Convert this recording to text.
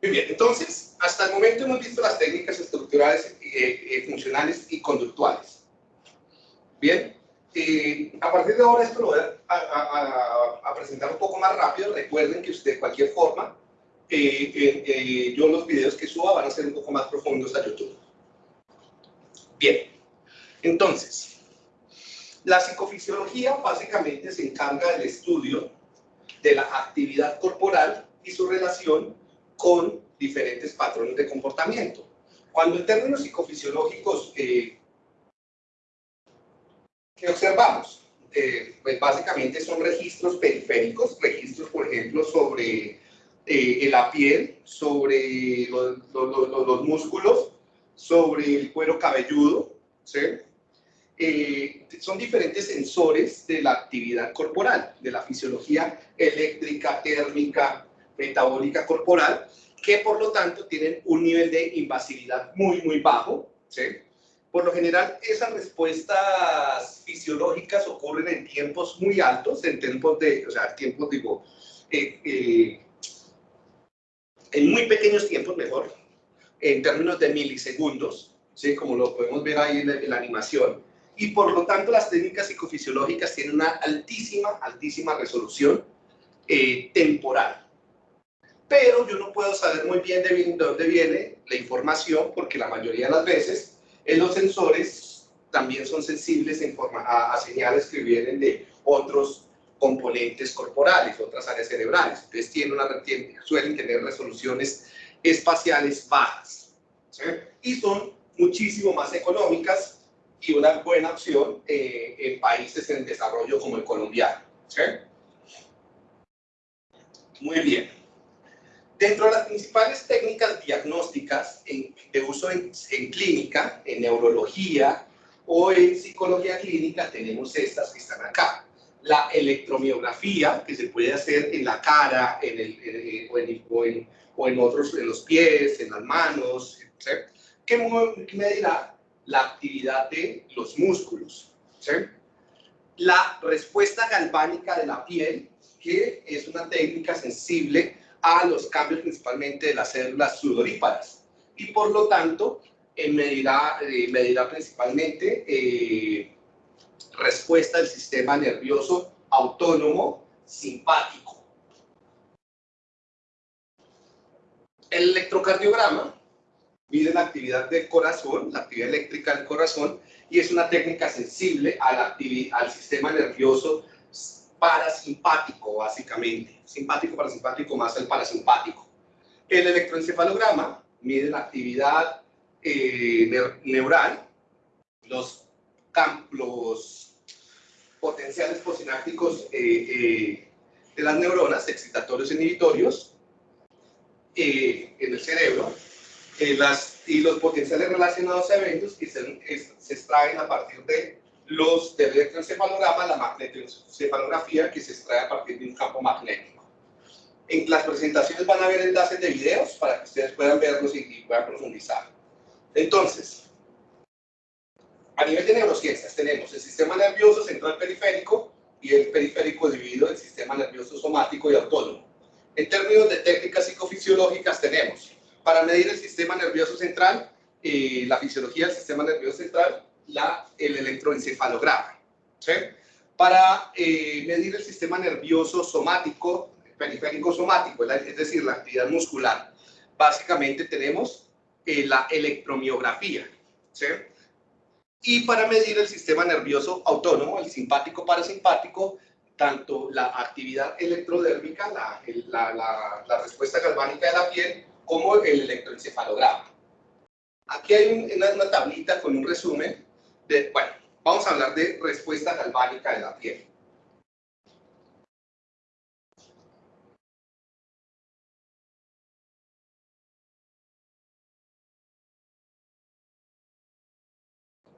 Muy bien, entonces, hasta el momento hemos visto las técnicas estructurales, eh, eh, funcionales y conductuales. Bien, eh, a partir de ahora esto lo voy a, presentar un poco más rápido. Recuerden que de cualquier forma, yo los videos que suba van a ser un poco más profundos a YouTube. Bien, entonces, la psicofisiología básicamente se encarga del estudio de la actividad corporal y su relación con diferentes patrones de comportamiento. Cuando en términos psicofisiológicos, eh, ¿qué observamos? Eh, pues básicamente son registros periféricos, registros, por ejemplo, sobre eh, la piel, sobre los, los, músculos, sobre el cuero cabelludo, ¿sí? son diferentes sensores de la actividad corporal, de la fisiología eléctrica, térmica, metabólica corporal, que por lo tanto tienen un nivel de invasividad muy, muy bajo. ¿sí? Por lo general, esas respuestas fisiológicas ocurren en tiempos muy altos, en tiempos de, o sea, tiempos, digo, eh, eh, en muy pequeños tiempos, mejor, en términos de milisegundos, ¿sí? como lo podemos ver ahí en la, animación, y por lo tanto las técnicas psicofisiológicas tienen una altísima, altísima resolución eh, temporal pero yo no puedo saber muy bien de dónde viene la información porque la mayoría de las veces en los sensores también son sensibles a, a, señales que vienen de otros componentes corporales, otras áreas cerebrales. Entonces tienen una, suelen tener resoluciones espaciales bajas y son muchísimo más económicas y una buena opción eh, en países en desarrollo como el colombiano. Muy bien. Dentro de las principales técnicas diagnósticas de uso en, clínica, en neurología o en psicología clínica, tenemos estas que están acá. La electromiografía, que se puede hacer en la cara en el, o, en, o, en, otros, en los pies, en las manos, que medirá la actividad de los músculos. La respuesta galvánica de la piel, que es una técnica sensible a los cambios principalmente de las células sudoríparas y por lo tanto eh, medirá, eh, medirá principalmente eh, respuesta del sistema nervioso autónomo simpático. El electrocardiograma mide la actividad del corazón, la actividad eléctrica del corazón, y es una técnica sensible a la al sistema nervioso parasimpático, básicamente. Simpático, parasimpático, más el parasimpático. El electroencefalograma mide la actividad eh, neural, los, los potenciales posinápticos eh, eh, de las neuronas, excitatorios e inhibitorios, en el cerebro, las, y los potenciales relacionados a eventos que se extraen a partir de los del electroencefalograma, la magnetoencefalografía que se extrae a partir de un campo magnético. En las presentaciones van a haber enlaces de videos para que ustedes puedan verlos y, puedan profundizar. Entonces, a nivel de neurociencias tenemos el sistema nervioso central periférico y el periférico dividido en sistema nervioso somático y autónomo. En términos de técnicas psicofisiológicas tenemos, para medir el sistema nervioso central, eh, la fisiología del sistema nervioso central, la, el electroencefalograma. Para eh, medir el sistema nervioso somático, periférico somático, es decir, la actividad muscular, básicamente tenemos eh, la electromiografía. Y para medir el sistema nervioso autónomo, el simpático parasimpático, tanto la actividad electrodérmica, la, respuesta galvánica de la piel, como el electroencefalograma. Aquí hay una, una, tablita con un resumen bueno, vamos a hablar de respuesta galvánica de la piel.